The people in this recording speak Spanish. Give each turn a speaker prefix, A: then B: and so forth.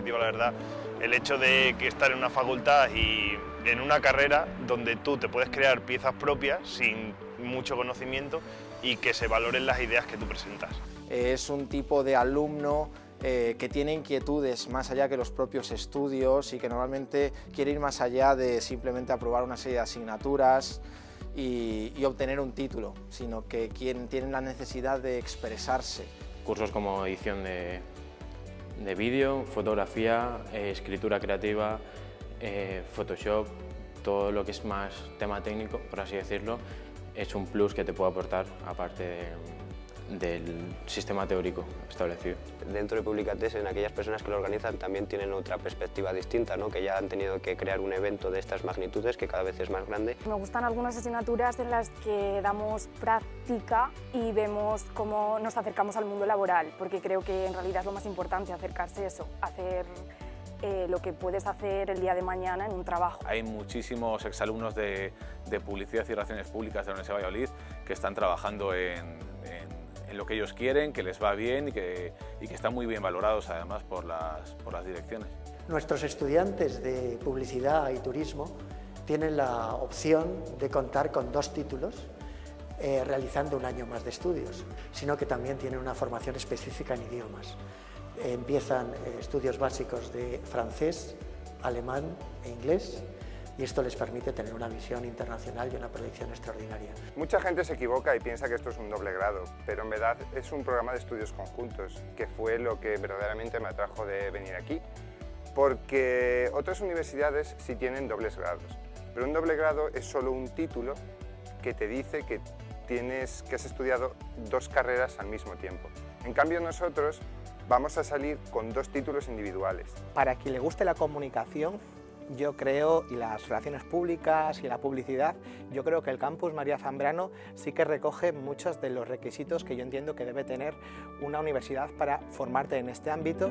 A: verdad, el hecho de que estar en una facultad y en una carrera donde tú te puedes crear piezas propias sin mucho conocimiento y que se valoren las ideas que tú presentas.
B: Es un tipo de alumno eh, que tiene inquietudes más allá que los propios estudios y que normalmente quiere ir más allá de simplemente aprobar una serie de asignaturas y, obtener un título, sino que quien tiene la necesidad de expresarse.
C: Cursos como edición de, vídeo, fotografía, eh, escritura creativa, eh, Photoshop, todo lo que es más tema técnico, por así decirlo, es un plus que te puede aportar aparte de, del sistema teórico establecido.
D: Dentro de Publicates, en aquellas personas que lo organizan también tienen otra perspectiva distinta, ¿no? que ya han tenido que crear un evento de estas magnitudes que cada vez es más grande.
E: Me gustan algunas asignaturas en las que damos práctica y vemos cómo nos acercamos al mundo laboral, porque creo que en realidad es lo más importante, acercarse a eso, hacer eh, lo que puedes hacer el día de mañana en un trabajo.
F: Hay muchísimos exalumnos de, de Publicidad y Relaciones Públicas de la Universidad de Valladolid que están trabajando en en lo que ellos quieren, que les va bien y que, y que están muy bien valorados además por las, por las direcciones.
G: Nuestros estudiantes de publicidad y turismo tienen la opción de contar con dos títulos eh, realizando un año más de estudios, sino que también tienen una formación específica en idiomas. empiezan eh, estudios básicos de francés, alemán e inglés y esto les permite tener una visión internacional y una proyección extraordinaria.
H: Mucha gente se equivoca y piensa que esto es un doble grado, pero en verdad es un programa de estudios conjuntos, que fue lo que verdaderamente me atrajo de venir aquí, porque otras universidades sí tienen dobles grados, pero un doble grado es solo un título que te dice que tienes que has estudiado dos carreras al mismo tiempo. En cambio nosotros vamos a salir con dos títulos individuales.
I: Para quien le guste la comunicación, yo creo, y las relaciones públicas y la publicidad, yo creo que el campus María Zambrano sí que recoge muchos de los requisitos que yo entiendo que debe tener una universidad para formarte en este ámbito.